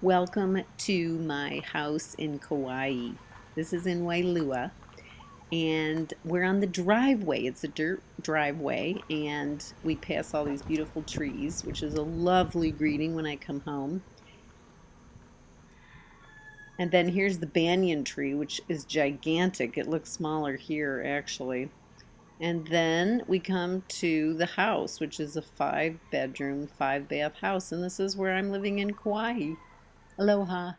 Welcome to my house in Kauai. This is in Wailua and we're on the driveway. It's a dirt driveway and we pass all these beautiful trees, which is a lovely greeting when I come home. And then here's the banyan tree, which is gigantic. It looks smaller here actually. And then we come to the house, which is a five bedroom, five bath house. And this is where I'm living in Kauai. Aloha.